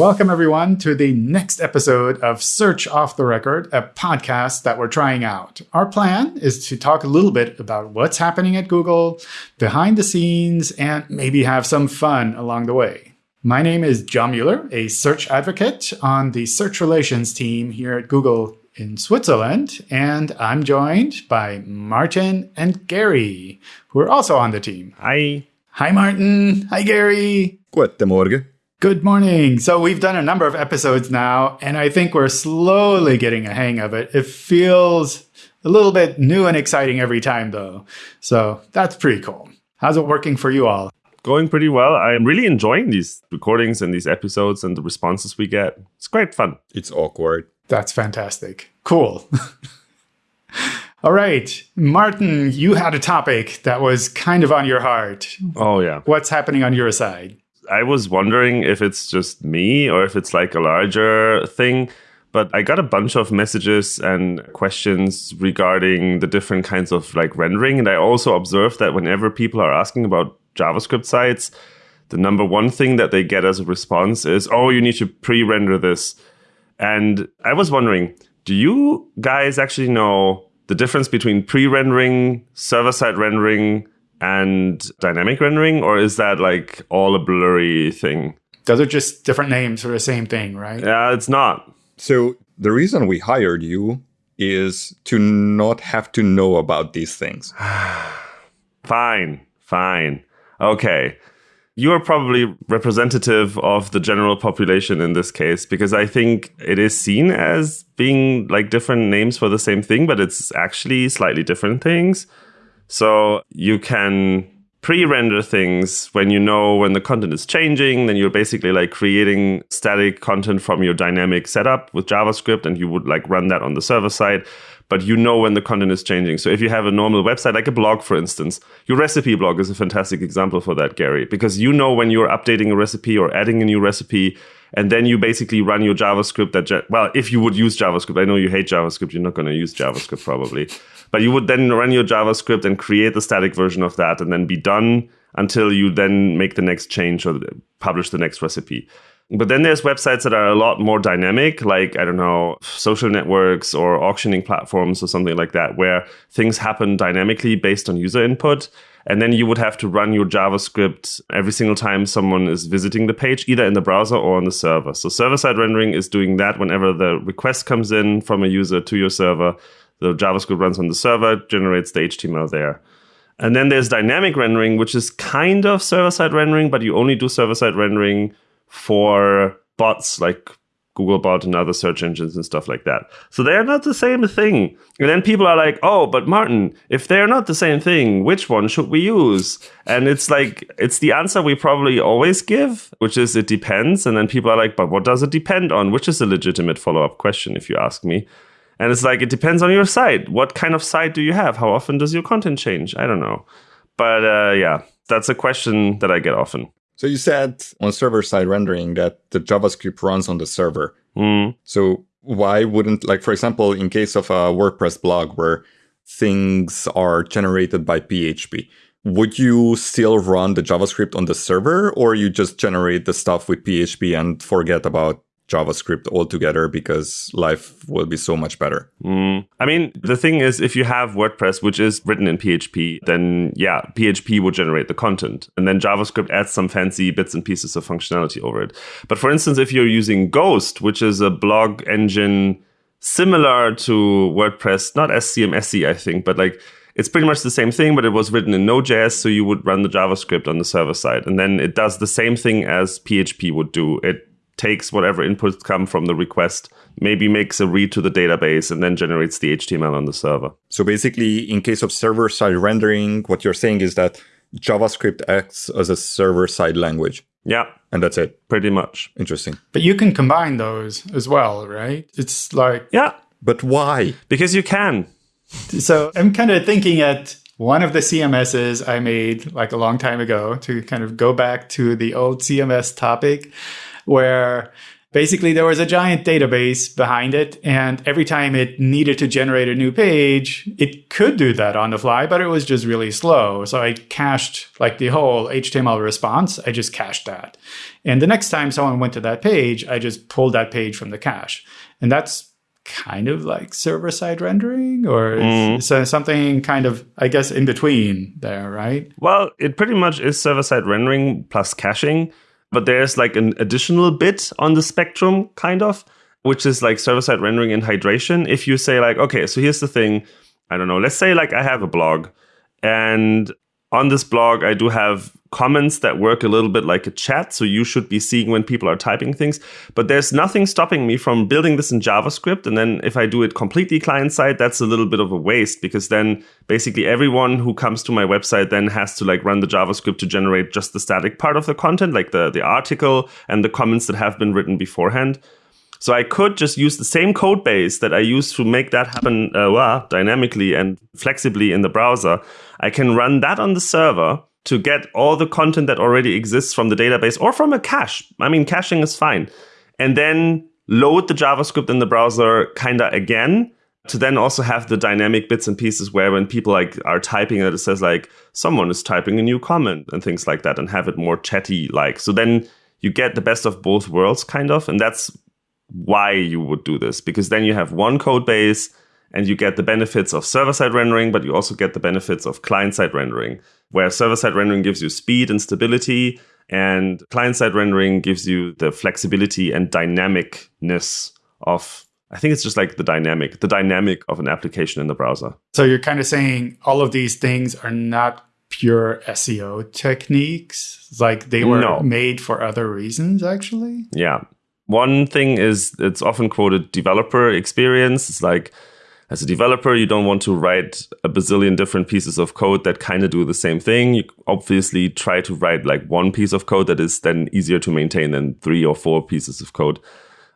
Welcome, everyone, to the next episode of Search Off the Record, a podcast that we're trying out. Our plan is to talk a little bit about what's happening at Google, behind the scenes, and maybe have some fun along the way. My name is John Mueller, a search advocate on the search relations team here at Google in Switzerland, and I'm joined by Martin and Gary, who are also on the team. Hi. Hi, Martin. Hi, Gary. Guten Morgen. Good morning. So we've done a number of episodes now, and I think we're slowly getting a hang of it. It feels a little bit new and exciting every time, though. So that's pretty cool. How's it working for you all? Going pretty well. I'm really enjoying these recordings and these episodes and the responses we get. It's great fun. It's awkward. That's fantastic. Cool. all right. Martin, you had a topic that was kind of on your heart. Oh, yeah. What's happening on your side? I was wondering if it's just me or if it's like a larger thing. But I got a bunch of messages and questions regarding the different kinds of like rendering. And I also observed that whenever people are asking about JavaScript sites, the number one thing that they get as a response is, oh, you need to pre render this. And I was wondering, do you guys actually know the difference between pre rendering, server side rendering, and dynamic rendering, or is that like all a blurry thing? Those are just different names for the same thing, right? Yeah, it's not. So the reason we hired you is to not have to know about these things. fine, fine. Okay. You are probably representative of the general population in this case because I think it is seen as being like different names for the same thing, but it's actually slightly different things. So you can pre-render things when you know when the content is changing then you're basically like creating static content from your dynamic setup with javascript and you would like run that on the server side but you know when the content is changing. So if you have a normal website like a blog for instance your recipe blog is a fantastic example for that gary because you know when you're updating a recipe or adding a new recipe and then you basically run your javascript that well if you would use javascript i know you hate javascript you're not going to use javascript probably but you would then run your JavaScript and create the static version of that and then be done until you then make the next change or publish the next recipe. But then there's websites that are a lot more dynamic, like, I don't know, social networks or auctioning platforms or something like that, where things happen dynamically based on user input. And then you would have to run your JavaScript every single time someone is visiting the page, either in the browser or on the server. So server side rendering is doing that whenever the request comes in from a user to your server the JavaScript runs on the server, generates the HTML there. And then there's dynamic rendering, which is kind of server side rendering, but you only do server side rendering for bots like Googlebot and other search engines and stuff like that. So they're not the same thing. And then people are like, oh, but Martin, if they're not the same thing, which one should we use? And it's like, it's the answer we probably always give, which is it depends. And then people are like, but what does it depend on? Which is a legitimate follow up question, if you ask me. And it's like, it depends on your site. What kind of site do you have? How often does your content change? I don't know. But uh, yeah, that's a question that I get often. So you said on server side rendering that the JavaScript runs on the server. Mm. So why wouldn't, like, for example, in case of a WordPress blog where things are generated by PHP, would you still run the JavaScript on the server or you just generate the stuff with PHP and forget about JavaScript altogether because life will be so much better. Mm. I mean, the thing is, if you have WordPress, which is written in PHP, then yeah, PHP will generate the content. And then JavaScript adds some fancy bits and pieces of functionality over it. But for instance, if you're using Ghost, which is a blog engine similar to WordPress, not as CMSy, I think, but like it's pretty much the same thing, but it was written in Node.js, so you would run the JavaScript on the server side. And then it does the same thing as PHP would do. It takes whatever inputs come from the request, maybe makes a read to the database, and then generates the HTML on the server. So basically, in case of server side rendering, what you're saying is that JavaScript acts as a server side language. Yeah. And that's it. Pretty much. Interesting. But you can combine those as well, right? It's like. Yeah. But why? Because you can. So I'm kind of thinking at one of the CMSs I made like a long time ago to kind of go back to the old CMS topic where Basically, there was a giant database behind it, and every time it needed to generate a new page, it could do that on the fly, but it was just really slow. So I cached like the whole HTML response, I just cached that. And the next time someone went to that page, I just pulled that page from the cache. And that's kind of like server side rendering or mm. so something kind of i guess in between there right well it pretty much is server side rendering plus caching but there's like an additional bit on the spectrum kind of which is like server side rendering and hydration. If you say like okay so here's the thing. I don't know. Let's say like i have a blog and on this blog, I do have comments that work a little bit like a chat. So you should be seeing when people are typing things. But there's nothing stopping me from building this in JavaScript. And then if I do it completely client side, that's a little bit of a waste because then basically everyone who comes to my website then has to like run the JavaScript to generate just the static part of the content, like the, the article and the comments that have been written beforehand. So I could just use the same code base that I use to make that happen uh, well, dynamically and flexibly in the browser. I can run that on the server to get all the content that already exists from the database or from a cache. I mean, caching is fine. And then load the JavaScript in the browser kind of again to then also have the dynamic bits and pieces where when people like are typing it, it says like someone is typing a new comment and things like that and have it more chatty like. So then you get the best of both worlds kind of. And that's why you would do this because then you have one code base and you get the benefits of server side rendering, but you also get the benefits of client side rendering, where server side rendering gives you speed and stability, and client side rendering gives you the flexibility and dynamicness of. I think it's just like the dynamic, the dynamic of an application in the browser. So you're kind of saying all of these things are not pure SEO techniques, like they were no. made for other reasons, actually. Yeah. One thing is it's often quoted developer experience. It's like as a developer, you don't want to write a bazillion different pieces of code that kind of do the same thing. You obviously try to write like one piece of code that is then easier to maintain than three or four pieces of code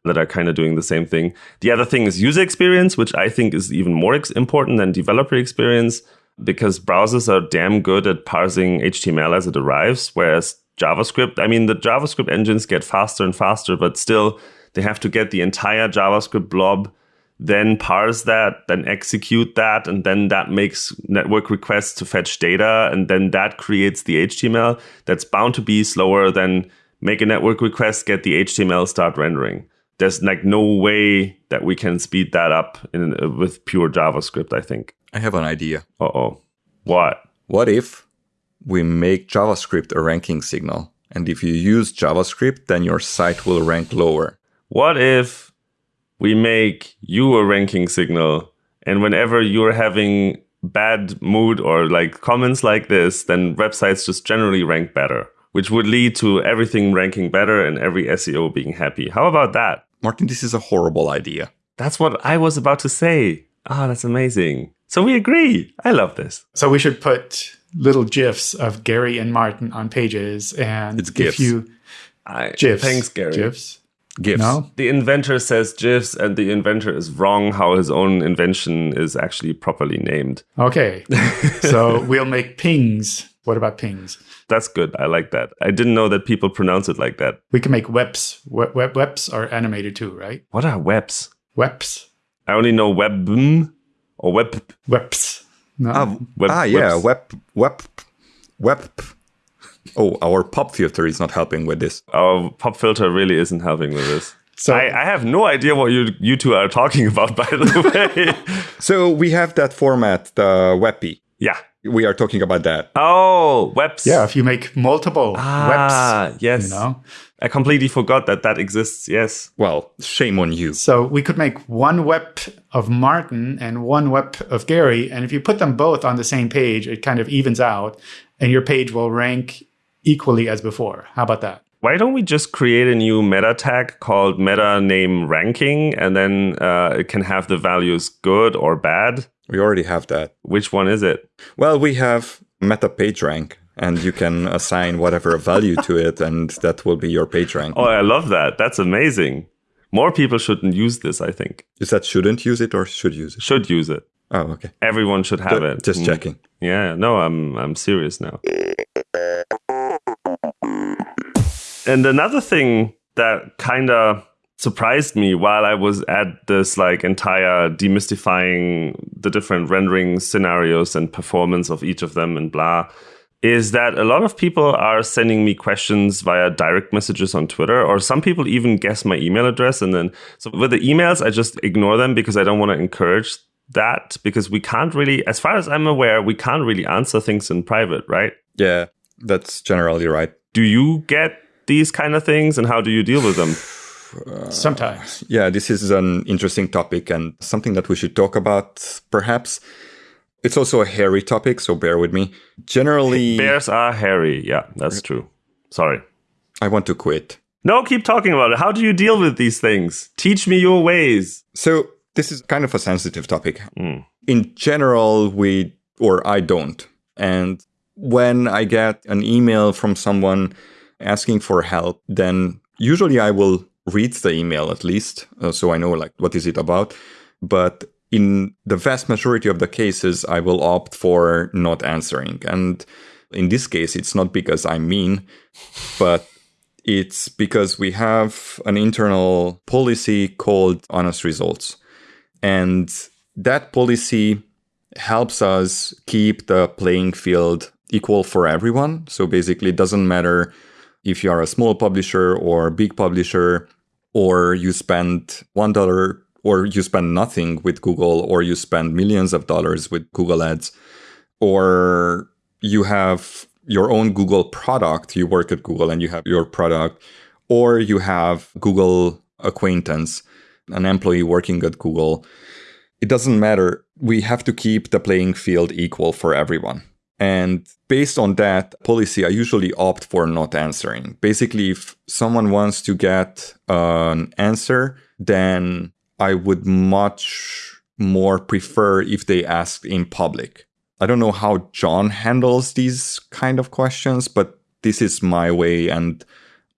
that are kind of doing the same thing. The other thing is user experience, which I think is even more important than developer experience because browsers are damn good at parsing HTML as it arrives, whereas JavaScript. I mean, the JavaScript engines get faster and faster, but still they have to get the entire JavaScript blob, then parse that, then execute that, and then that makes network requests to fetch data, and then that creates the HTML. That's bound to be slower than make a network request, get the HTML, start rendering. There's like no way that we can speed that up in, uh, with pure JavaScript, I think. I have an idea. Uh oh. What? What if we make JavaScript a ranking signal. And if you use JavaScript, then your site will rank lower. What if we make you a ranking signal and whenever you're having bad mood or like comments like this, then websites just generally rank better, which would lead to everything ranking better and every SEO being happy. How about that? Martin, this is a horrible idea. That's what I was about to say. Ah, oh, that's amazing. So we agree. I love this. So we should put little gifs of Gary and Martin on pages, and it's gifs. if you I, gifs, thanks, Gary. Gifs. GIFs. No? The inventor says GIFs, and the inventor is wrong how his own invention is actually properly named. Okay. so we'll make pings. What about pings? That's good. I like that. I didn't know that people pronounce it like that. We can make webs. Web, web, webs are animated too, right? What are webs? Webs. I only know web or web. Webs. No. Ah, web, ah yeah, web, web, web. Oh, our pop filter is not helping with this. Our pop filter really isn't helping with this. So I, I, have no idea what you you two are talking about, by the way. so we have that format, the WebP. Yeah. We are talking about that. Oh, webs. Yeah, if you make multiple ah, webs. yes. You know? I completely forgot that that exists. Yes. Well, shame on you. So we could make one web of Martin and one web of Gary. And if you put them both on the same page, it kind of evens out and your page will rank equally as before. How about that? Why don't we just create a new meta tag called meta name ranking and then uh, it can have the values good or bad? We already have that. Which one is it? Well, we have meta page rank and you can assign whatever value to it and that will be your page rank. Oh, I love that. That's amazing. More people shouldn't use this, I think. Is that shouldn't use it or should use it? Should use it. Oh, okay. Everyone should have D- it. Just mm. checking. Yeah, no, I'm I'm serious now. And another thing that kind of surprised me while I was at this like entire demystifying the different rendering scenarios and performance of each of them and blah is that a lot of people are sending me questions via direct messages on Twitter, or some people even guess my email address. And then, so with the emails, I just ignore them because I don't want to encourage that because we can't really, as far as I'm aware, we can't really answer things in private, right? Yeah, that's generally right. Do you get these kind of things and how do you deal with them? Sometimes. Yeah, this is an interesting topic and something that we should talk about perhaps. It's also a hairy topic, so bear with me. Generally, Bears are hairy. Yeah, that's true. Sorry. I want to quit. No, keep talking about it. How do you deal with these things? Teach me your ways. So, this is kind of a sensitive topic. Mm. In general, we, or I don't. And when I get an email from someone asking for help, then usually I will read the email at least, uh, so I know like what is it about. But in the vast majority of the cases, I will opt for not answering. And in this case, it's not because I'm mean, but it's because we have an internal policy called honest results. And that policy helps us keep the playing field equal for everyone. So basically, it doesn't matter if you are a small publisher or a big publisher, or you spend $1 or you spend nothing with Google, or you spend millions of dollars with Google Ads, or you have your own Google product, you work at Google and you have your product, or you have Google acquaintance, an employee working at Google. It doesn't matter. We have to keep the playing field equal for everyone. And based on that policy, I usually opt for not answering. Basically, if someone wants to get an answer, then I would much more prefer if they asked in public. I don't know how John handles these kind of questions, but this is my way and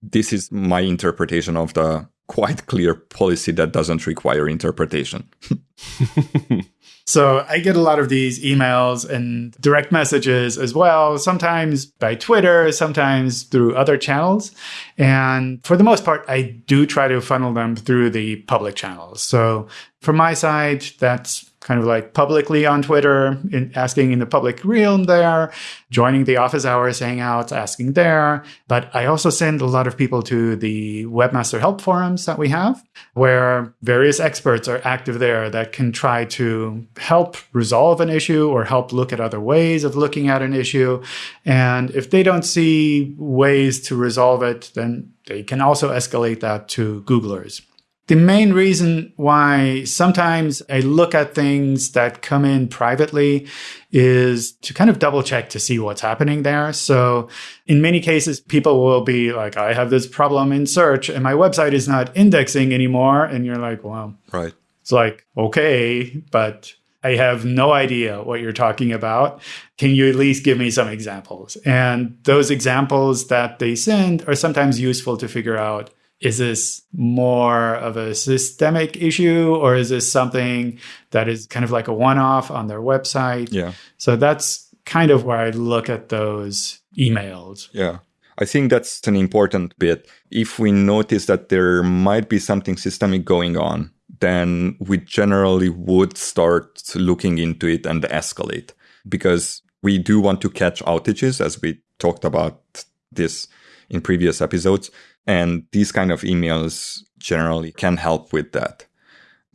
this is my interpretation of the quite clear policy that doesn't require interpretation. So I get a lot of these emails and direct messages as well, sometimes by Twitter, sometimes through other channels. And for the most part, I do try to funnel them through the public channels. So from my side, that's kind of like publicly on Twitter, in asking in the public realm there, joining the office hours hangouts, asking there. But I also send a lot of people to the webmaster help forums that we have, where various experts are active there that can try to help resolve an issue or help look at other ways of looking at an issue. And if they don't see ways to resolve it, then they can also escalate that to Googlers. The main reason why sometimes I look at things that come in privately is to kind of double check to see what's happening there. So in many cases, people will be like, I have this problem in search and my website is not indexing anymore. And you're like, well, right. It's like, okay, but I have no idea what you're talking about. Can you at least give me some examples? And those examples that they send are sometimes useful to figure out is this more of a systemic issue or is this something that is kind of like a one off on their website? Yeah. So that's kind of where I look at those emails. Yeah. I think that's an important bit. If we notice that there might be something systemic going on, then we generally would start looking into it and escalate because we do want to catch outages as we talked about this in previous episodes. And these kind of emails generally can help with that.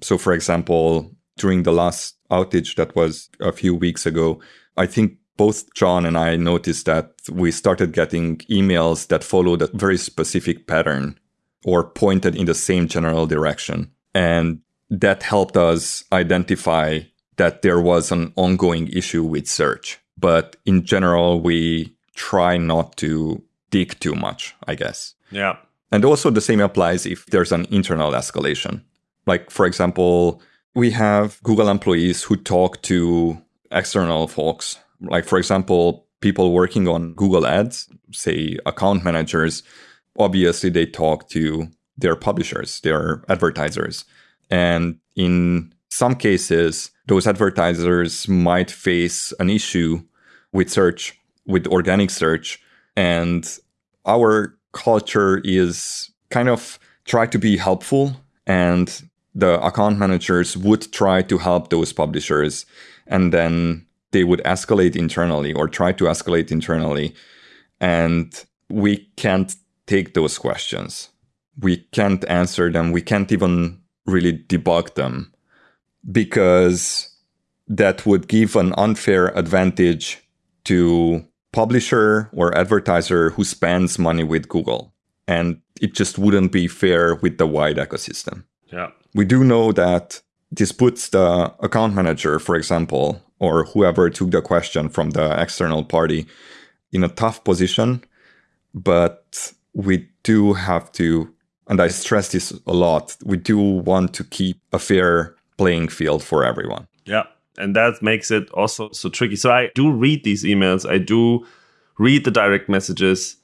So, for example, during the last outage that was a few weeks ago, I think both John and I noticed that we started getting emails that followed a very specific pattern or pointed in the same general direction. And that helped us identify that there was an ongoing issue with search. But in general, we try not to dig too much, I guess. Yeah. And also the same applies if there's an internal escalation. Like, for example, we have Google employees who talk to external folks. Like, for example, people working on Google Ads, say account managers, obviously they talk to their publishers, their advertisers. And in some cases, those advertisers might face an issue with search, with organic search. And our culture is kind of try to be helpful and the account managers would try to help those publishers and then they would escalate internally or try to escalate internally and we can't take those questions. We can't answer them. We can't even really debug them because that would give an unfair advantage to publisher or advertiser who spends money with google and it just wouldn't be fair with the wide ecosystem Yeah. we do know that this puts the account manager, for example, or whoever took the question from the external party in a tough position. But we do have to, and I stress this a lot, we do want to keep a fair playing field for everyone. Yeah. And that makes it also so tricky. So I do read these emails, I do read the direct messages.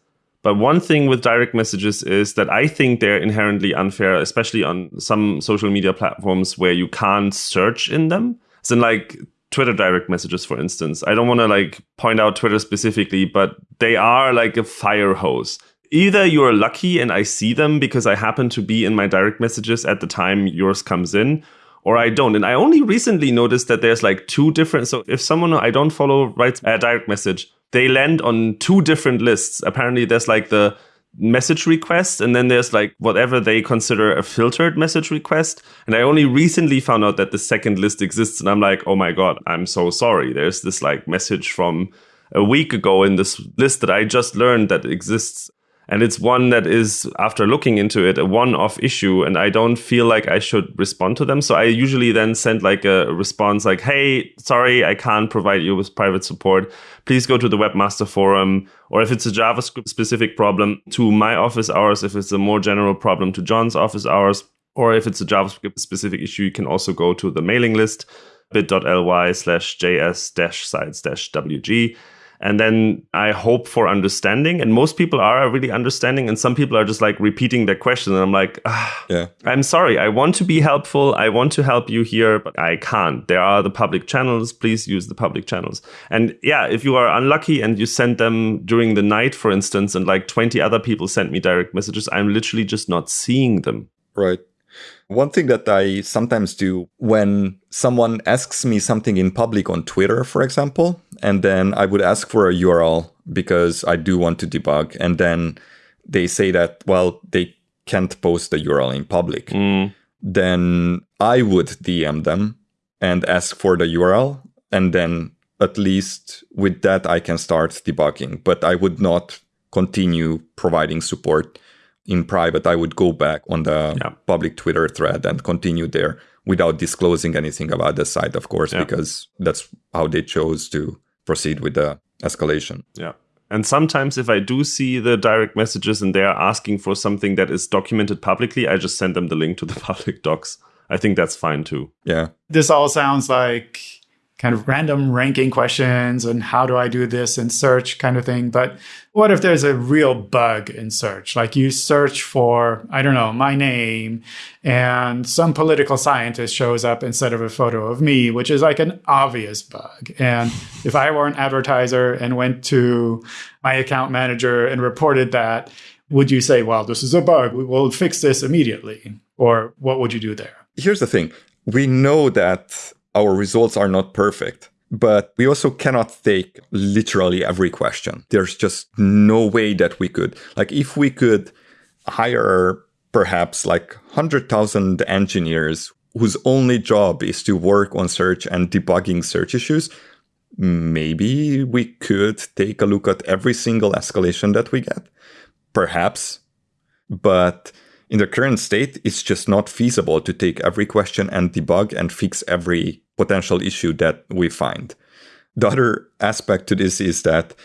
But one thing with direct messages is that I think they're inherently unfair, especially on some social media platforms where you can't search in them. So, like Twitter direct messages, for instance. I don't want to like point out Twitter specifically, but they are like a fire hose. Either you're lucky and I see them because I happen to be in my direct messages at the time yours comes in, or I don't. And I only recently noticed that there's like two different. So if someone I don't follow writes a direct message, they land on two different lists. Apparently, there's like the message request, and then there's like whatever they consider a filtered message request. And I only recently found out that the second list exists, and I'm like, oh my god, I'm so sorry. There's this like message from a week ago in this list that I just learned that exists. And it's one that is, after looking into it, a one off issue. And I don't feel like I should respond to them. So I usually then send like a response like, hey, sorry, I can't provide you with private support. Please go to the Webmaster Forum. Or if it's a JavaScript specific problem, to my office hours. If it's a more general problem, to John's office hours. Or if it's a JavaScript specific issue, you can also go to the mailing list bit.ly slash js dash sites dash wg and then I hope for understanding. And most people are really understanding, and some people are just like repeating their question. And I'm like, ah, Yeah. I'm sorry. I want to be helpful. I want to help you here, but I can't. There are the public channels. Please use the public channels. And yeah, if you are unlucky and you send them during the night, for instance, and like 20 other people sent me direct messages, I'm literally just not seeing them. Right. One thing that I sometimes do when someone asks me something in public on Twitter, for example, and then I would ask for a URL because I do want to debug, and then they say that, well, they can't post the URL in public, Mm, then I would DM them and ask for the URL, and then at least with that I can start debugging, but I would not continue providing support in private, I would go back on the Yeah. public Twitter thread and continue there without disclosing anything about the site, of course, Yeah. because that's how they chose to proceed with the escalation. yeah. And sometimes if I do see the direct messages and they are asking for something that is documented publicly, I just send them the link to the public docs. I think that's fine too. Yeah. This all sounds like kind of random ranking questions and how do I do this in search kind of thing. But what if there's a real bug in search? Like you search for, I don't know, my name and some political scientist shows up instead of a photo of me, which is like an obvious bug. And if I were an advertiser and went to my account manager and reported that, would you say, well, this is a bug, we will fix this immediately? Or what would you do there? Here's the thing we know that our results are not perfect. But we also cannot take literally every question. There's just no way that we could. Like, if we could hire perhaps like 100,000 engineers whose only job is to work on search and debugging search issues, maybe we could take a look at every single escalation that we get. Perhaps. But in the current state, it's just not feasible to take every question and debug and fix every potential issue that we find. The other aspect to this is that,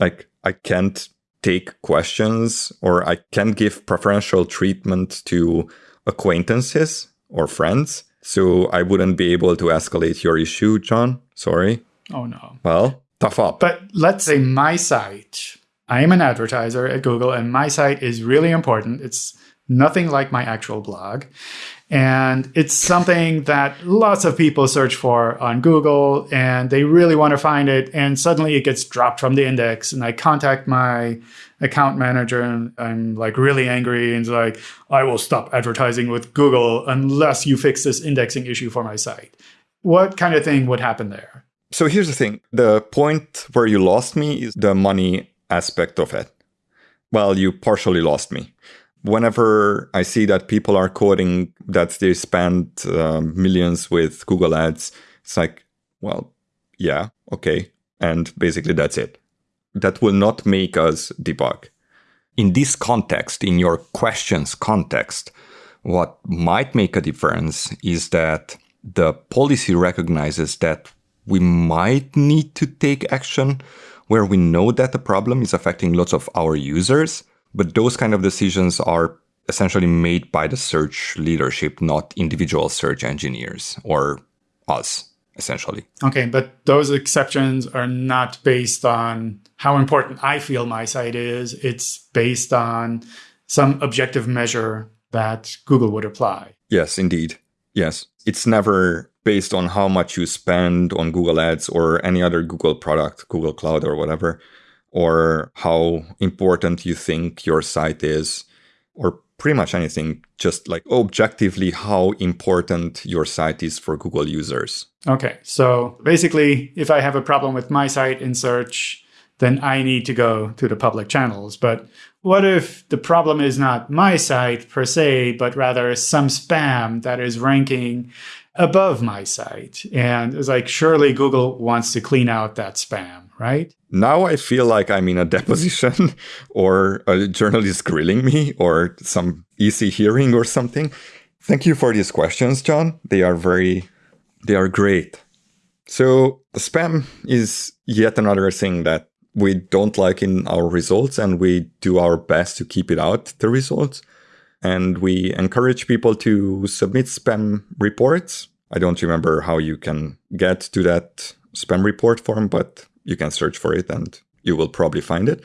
like, I can't take questions or I can't give preferential treatment to acquaintances or friends. So I wouldn't be able to escalate your issue, John. Sorry. Oh, no. Well, tough up. But let's say my site, I am an advertiser at Google, and my site is really important. It's nothing like my actual blog. And it's something that lots of people search for on Google and they really want to find it. And suddenly it gets dropped from the index. And I contact my account manager and I'm like really angry and like, I will stop advertising with Google unless you fix this indexing issue for my site. What kind of thing would happen there? So here's the thing the point where you lost me is the money aspect of it. Well, you partially lost me whenever I see that people are quoting that they spend uh, millions with Google Ads, it's like, well, yeah, okay. And basically that's it. That will not make us debug. In this context, in your questions context, what might make a difference is that the policy recognizes that we might need to take action where we know that the problem is affecting lots of our users but those kind of decisions are essentially made by the search leadership, not individual search engineers or us, essentially. Okay, but those exceptions are not based on how important I feel my site is. It's based on some objective measure that Google would apply. Yes, indeed. Yes. It's never based on how much you spend on Google Ads or any other Google product, Google Cloud or whatever or how important you think your site is, or pretty much anything, just like objectively how important your site is for Google users. Okay. So basically, if I have a problem with my site in search, then I need to go to the public channels. But what if the problem is not my site per se, but rather some spam that is ranking above my site? And it's like, surely Google wants to clean out that spam, right? Now I feel like I'm in a deposition or a journalist grilling me or some easy hearing or something. Thank you for these questions, John. They are very, they are great. So spam is yet another thing that we don't like in our results and we do our best to keep it out the results. And we encourage people to submit spam reports. I don't remember how you can get to that spam report form, but you can search for it and you will probably find it.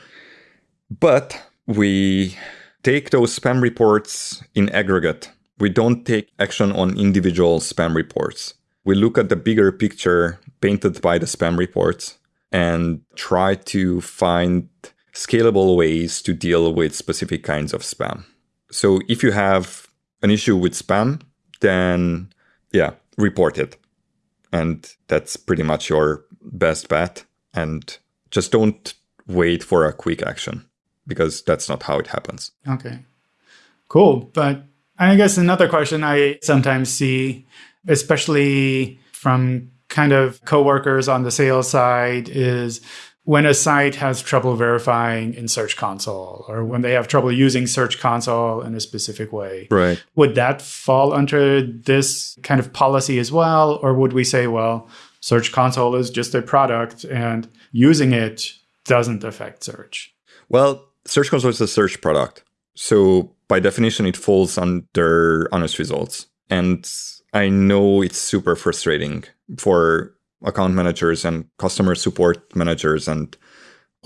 But we take those spam reports in aggregate. We don't take action on individual spam reports. We look at the bigger picture painted by the spam reports and try to find scalable ways to deal with specific kinds of spam. So if you have an issue with spam, then yeah, report it. And that's pretty much your best bet and just don't wait for a quick action because that's not how it happens. Okay. Cool. But I guess another question I sometimes see, especially from kind of coworkers on the sales side, is when a site has trouble verifying in Search Console or when they have trouble using Search Console in a specific way. Right. Would that fall under this kind of policy as well? Or would we say, well, Search Console is just a product and using it doesn't affect search. Well, Search Console is a search product. So by definition, it falls under honest results. And I know it's super frustrating for account managers and customer support managers and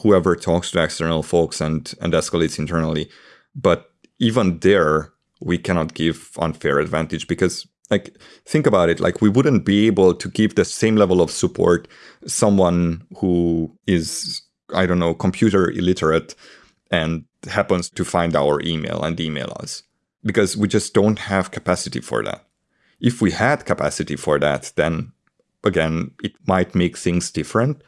whoever talks to external folks and, and escalates internally. But even there, we cannot give unfair advantage because like think about it like we wouldn't be able to give the same level of support someone who is i don't know computer illiterate and happens to find our email and email us because we just don't have capacity for that if we had capacity for that then again it might make things different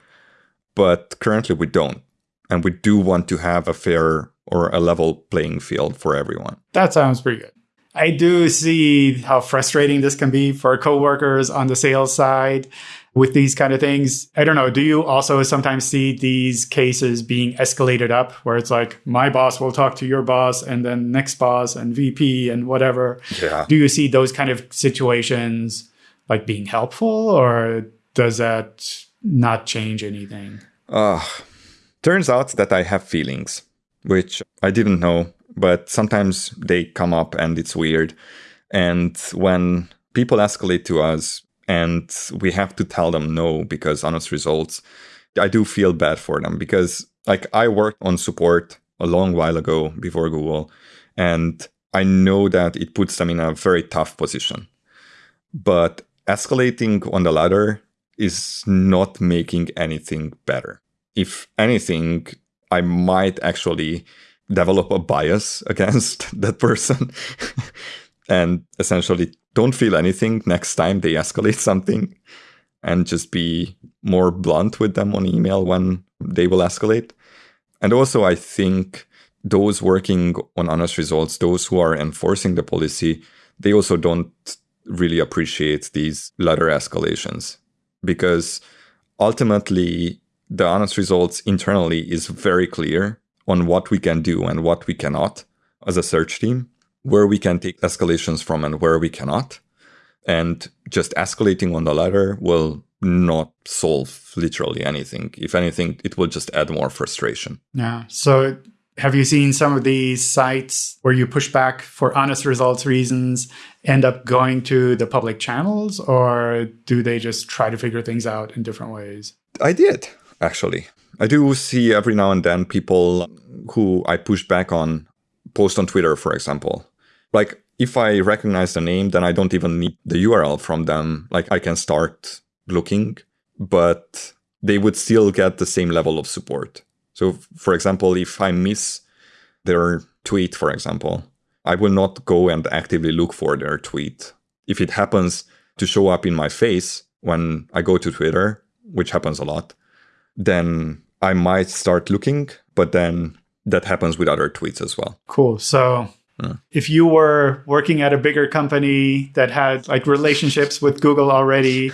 but currently we don't and we do want to have a fair or a level playing field for everyone that sounds pretty good I do see how frustrating this can be for coworkers on the sales side with these kind of things. I don't know. Do you also sometimes see these cases being escalated up where it's like my boss will talk to your boss and then next boss and VP and whatever? Yeah. Do you see those kind of situations like being helpful or does that not change anything? Uh, turns out that I have feelings, which I didn't know but sometimes they come up and it's weird. And when people escalate to us and we have to tell them no because honest results, I do feel bad for them because like I worked on support a long while ago before Google and I know that it puts them in a very tough position. But escalating on the ladder is not making anything better. If anything, I might actually develop a bias against that person and essentially don't feel anything next time they escalate something and just be more blunt with them on email when they will escalate. And also, I think those working on honest results, those who are enforcing the policy, they also don't really appreciate these ladder escalations because ultimately the honest results internally is very clear on what we can do and what we cannot as a search team, where we can take escalations from and where we cannot. And just escalating on the ladder will not solve literally anything. If anything, it will just add more frustration. Yeah. So have you seen some of these sites where you push back for honest results reasons end up going to the public channels or do they just try to figure things out in different ways? I did, actually. I do see every now and then people who I push back on post on Twitter, for example. Like if I recognize the name, then I don't even need the URL from them. Like I can start looking, but they would still get the same level of support. So, for example, if I miss their tweet, for example, I will not go and actively look for their tweet. If it happens to show up in my face when I go to Twitter, which happens a lot, then I might start looking, but then that happens with other tweets as well. Cool. So yeah. if you were working at a bigger company that had like relationships with Google already,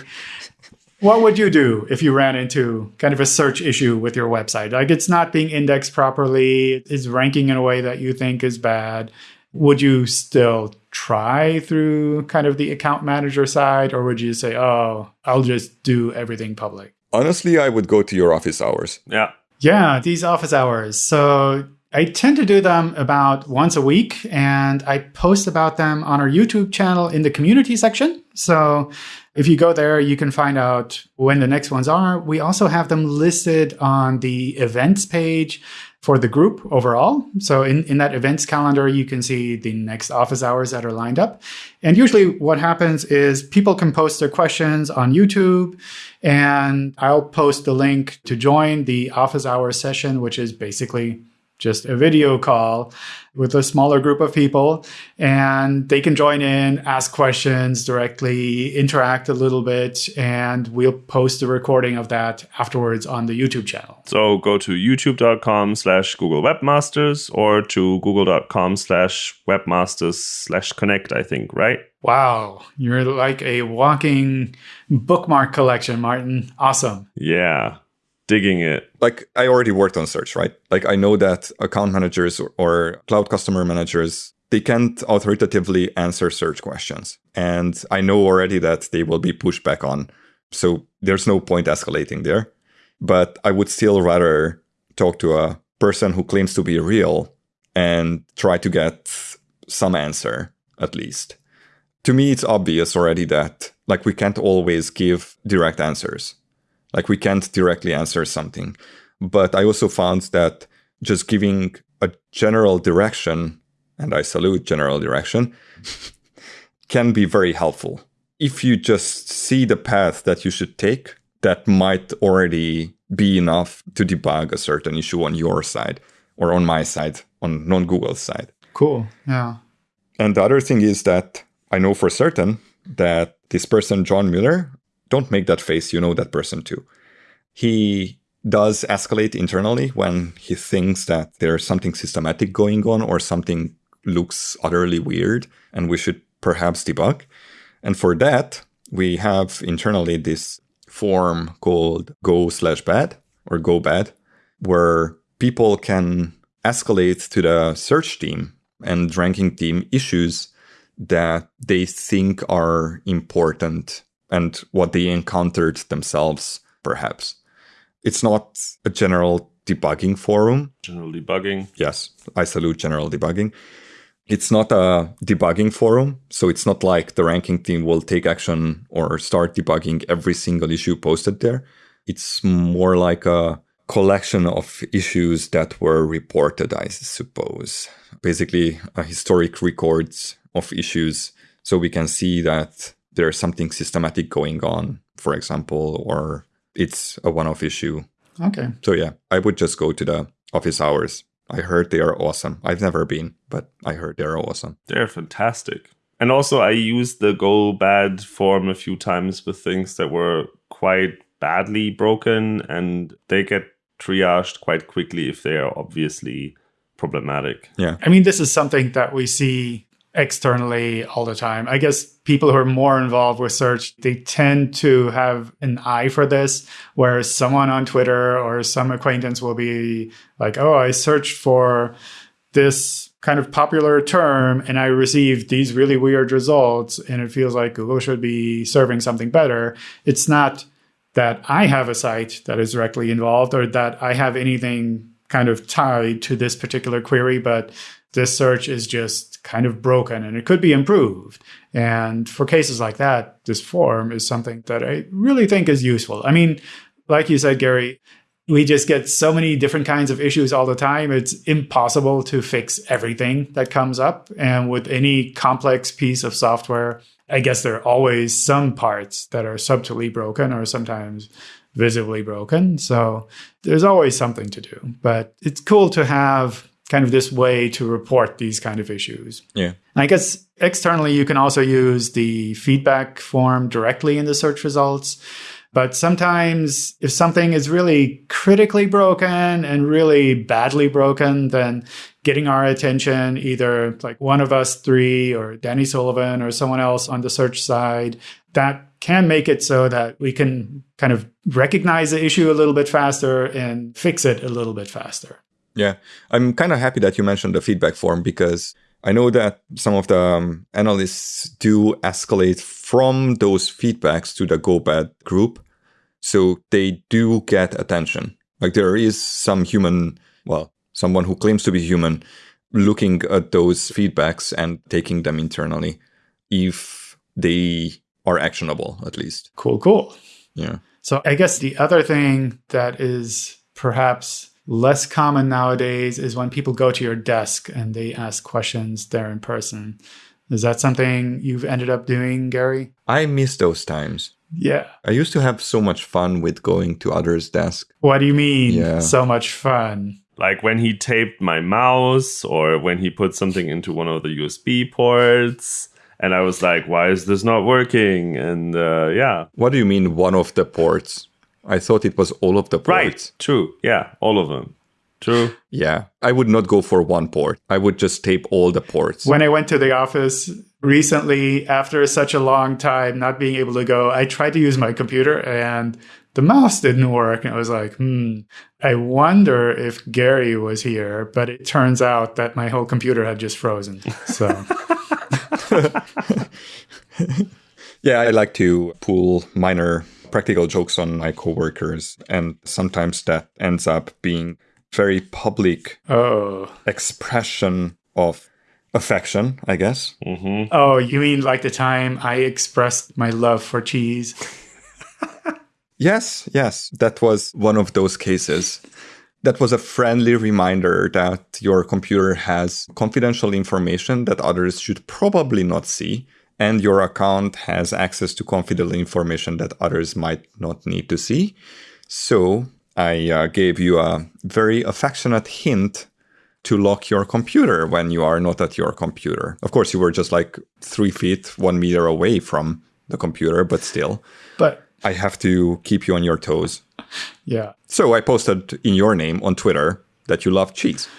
what would you do if you ran into kind of a search issue with your website? Like it's not being indexed properly, it's ranking in a way that you think is bad. Would you still try through kind of the account manager side, or would you say, oh, I'll just do everything public? Honestly, I would go to your office hours. Yeah. Yeah, these office hours. So I tend to do them about once a week and I post about them on our YouTube channel in the community section. So if you go there, you can find out when the next ones are. We also have them listed on the events page for the group overall. So in, in that events calendar, you can see the next office hours that are lined up. And usually what happens is people can post their questions on YouTube and I'll post the link to join the office hours session, which is basically just a video call with a smaller group of people and they can join in, ask questions directly, interact a little bit, and we'll post a recording of that afterwards on the YouTube channel. So go to youtube.com slash Google Webmasters or to google.com slash webmasters slash connect, I think, right? Wow, you're like a walking bookmark collection, Martin. Awesome. Yeah digging it. Like I already worked on search, right? Like I know that account managers or, or cloud customer managers they can't authoritatively answer search questions. And I know already that they will be pushed back on. So there's no point escalating there. But I would still rather talk to a person who claims to be real and try to get some answer at least. To me, it's obvious already that like we can't always give direct answers. Like we can't directly answer something. But I also found that just giving a general direction, and I salute general direction, can be very helpful. If you just see the path that you should take, that might already be enough to debug a certain issue on your side or on my side, on non Google's side. Cool. Yeah. And the other thing is that I know for certain that this person, John Mueller, don't make that face. You know that person too. He does escalate internally when he thinks that there's something systematic going on or something looks utterly weird and we should perhaps debug. And for that, we have internally this form called go slash bad or go bad, where people can escalate to the search team and ranking team issues that they think are important and what they encountered themselves, perhaps. It's not a general debugging forum. General debugging. Yes, I salute general debugging. It's not a debugging forum, so it's not like the ranking team will take action or start debugging every single issue posted there. It's more like a collection of issues that were reported, I suppose. Basically, a historic records of issues so we can see that there's something systematic going on, for example, or it's a one off issue. Okay. So, yeah, I would just go to the office hours. I heard they are awesome. I've never been, but I heard they're awesome. They're fantastic. And also, I used the go bad form a few times with things that were quite badly broken, and they get triaged quite quickly if they are obviously problematic. Yeah. I mean, this is something that we see externally all the time. I guess people who are more involved with search, they tend to have an eye for this, whereas someone on Twitter or some acquaintance will be like, oh, I searched for this kind of popular term and I received these really weird results and it feels like Google should be serving something better. It's not that I have a site that is directly involved or that I have anything kind of tied to this particular query, but this search is just kind of broken and it could be improved. And for cases like that, this form is something that I really think is useful. I mean, like you said, Gary, we just get so many different kinds of issues all the time. It's impossible to fix everything that comes up. And with any complex piece of software, I guess there are always some parts that are subtly broken or sometimes visibly broken. So there's always something to do. But it's cool to have kind of this way to report these kind of issues. Yeah. I guess externally, you can also use the feedback form directly in the search results. But sometimes if something is really critically broken and really badly broken, then getting our attention, either like one of us three or Danny Sullivan or someone else on the search side, that can make it so that we can kind of recognize the issue a little bit faster and fix it a little bit faster. Yeah. I'm kind of happy that you mentioned the feedback form because I know that some of the um, analysts do escalate from those feedbacks to the GoBad group. So they do get attention. Like there is some human, well, someone who claims to be human looking at those feedbacks and taking them internally if they are actionable, at least. Cool, cool. Yeah. So I guess the other thing that is perhaps less common nowadays is when people go to your desk and they ask questions there in person. Is that something you've ended up doing, Gary? I miss those times. Yeah. I used to have so much fun with going to others' desk. What do you mean? Yeah. So much fun. Like when he taped my mouse or when he put something into one of the USB ports. And I was like, why is this not working? And uh, yeah. What do you mean one of the ports? I thought it was all of the ports. Right. True. Yeah. All of them. True. Yeah. I would not go for one port. I would just tape all the ports. When I went to the office recently, after such a long time not being able to go, I tried to use my computer and the mouse didn't work. And I was like, hmm, I wonder if Gary was here. But it turns out that my whole computer had just frozen. So. yeah, I like to pull minor practical jokes on my coworkers, and sometimes that ends up being very public oh. expression of affection, I guess. Mm-hmm. Oh, you mean like the time I expressed my love for cheese? yes, yes, that was one of those cases. That was a friendly reminder that your computer has confidential information that others should probably not see, and your account has access to confidential information that others might not need to see. So I uh, gave you a very affectionate hint to lock your computer when you are not at your computer. Of course, you were just like three feet, one meter away from the computer, but still. But I have to keep you on your toes. Yeah. So I posted in your name on Twitter that you love cheese.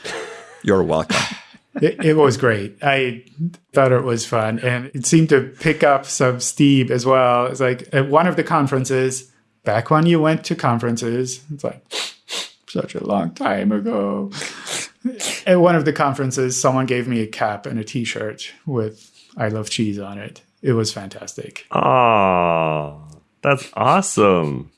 You're welcome. it, it, was great. I thought it was fun, and it seemed to pick up some steam as well. It's like at one of the conferences, back when you went to conferences, it's like such a long time ago. at one of the conferences, someone gave me a cap and a T-shirt with "I love cheese" on it. It was fantastic. Oh, that's awesome.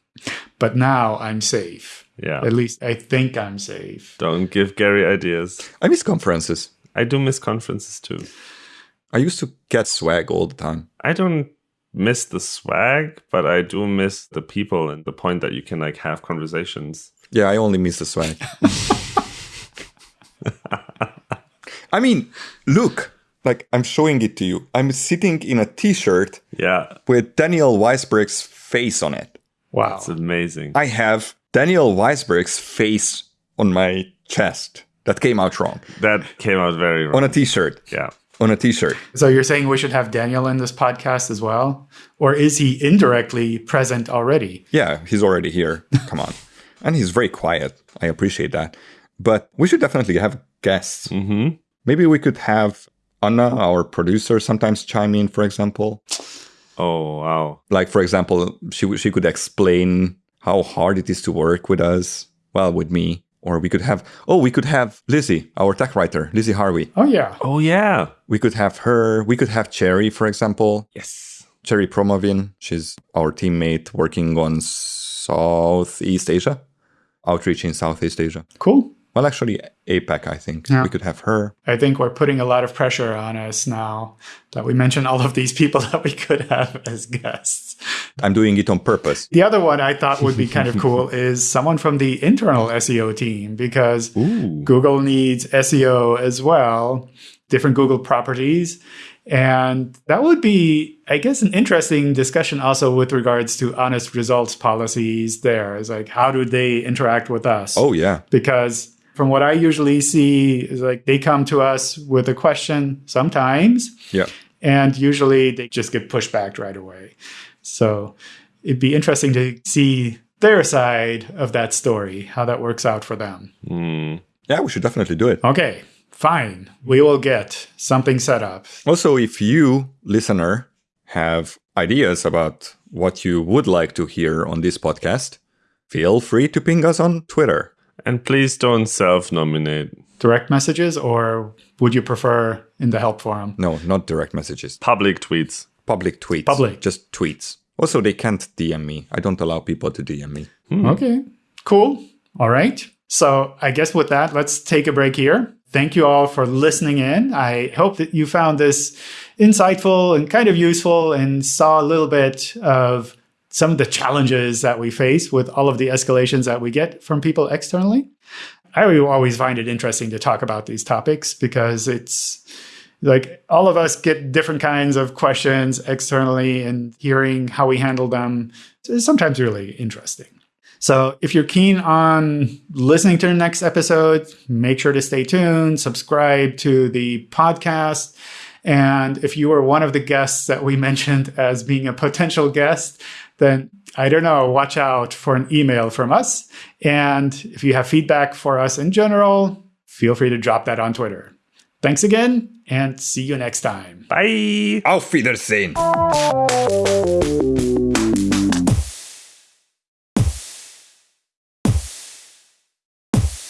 But now I'm safe. Yeah. At least I think I'm safe. Don't give Gary ideas. I miss conferences. I do miss conferences too. I used to get swag all the time. I don't miss the swag, but I do miss the people and the point that you can like have conversations. Yeah, I only miss the swag. I mean, look, like I'm showing it to you. I'm sitting in a t-shirt Yeah, with Daniel Waisberg's face on it. Wow. it's amazing. I have Daniel Waisberg's face on my chest. That came out wrong. that came out very wrong. On a t-shirt. yeah. On a t-shirt. So you're saying we should have Daniel in this podcast as well? Or is he indirectly present already? Yeah, he's already here. Come on. And he's very quiet. I appreciate that. But we should definitely have guests. hmm Maybe we could have Anna, our producer, sometimes chime in, for example. Oh wow. Like, for example, she, w- she could explain how hard it is to work with us, well, with me. Or we could have, oh, we could have Lizzie, our tech writer, Lizzie Harvey. Oh, yeah. Oh yeah. We could have her. We could have Cherry, for example. Yes. Cherry Prommawin. She's our teammate working on Southeast Asia, outreach in Southeast Asia. Cool. Well, actually, APAC, I think. Yeah. We could have her. I think we're putting a lot of pressure on us now that we mention all of these people that we could have as guests. I'm doing it on purpose. The other one I thought would be kind of cool is someone from the internal SEO team because Ooh. Google needs SEO as well, different Google properties. And that would be, I guess, an interesting discussion also with regards to honest results policies there. Is like, how do they interact with us? Oh, yeah. because from what I usually see is like they come to us with a question sometimes, Yeah. and usually they just get pushed back right away. So it'd be interesting to see their side of that story, how that works out for them. Mm. Yeah, we should definitely do it. Okay, fine. We will get something set up. Also, if you, listener, have ideas about what you would like to hear on this podcast, feel free to ping us on Twitter. And please don't self-nominate. Direct messages, or would you prefer in the help forum? No, not direct messages. Public tweets. Public tweets. Public. Just tweets. Also, they can't DM me. I don't allow people to DM me. Hmm. Okay, cool. All right. So I guess with that, let's take a break here. Thank you all for listening in. I hope that you found this insightful and kind of useful and saw a little bit of some of the challenges that we face with all of the escalations that we get from people externally. I always find it interesting to talk about these topics because it's like all of us get different kinds of questions externally and hearing how we handle them is sometimes really interesting. So if you're keen on listening to the next episode, make sure to stay tuned, subscribe to the podcast. And if you are one of the guests that we mentioned as being a potential guest, then I don't know, watch out for an email from us. And if you have feedback for us in general, feel free to drop that on Twitter. Thanks again, and see you next time. Bye. Auf Wiedersehen!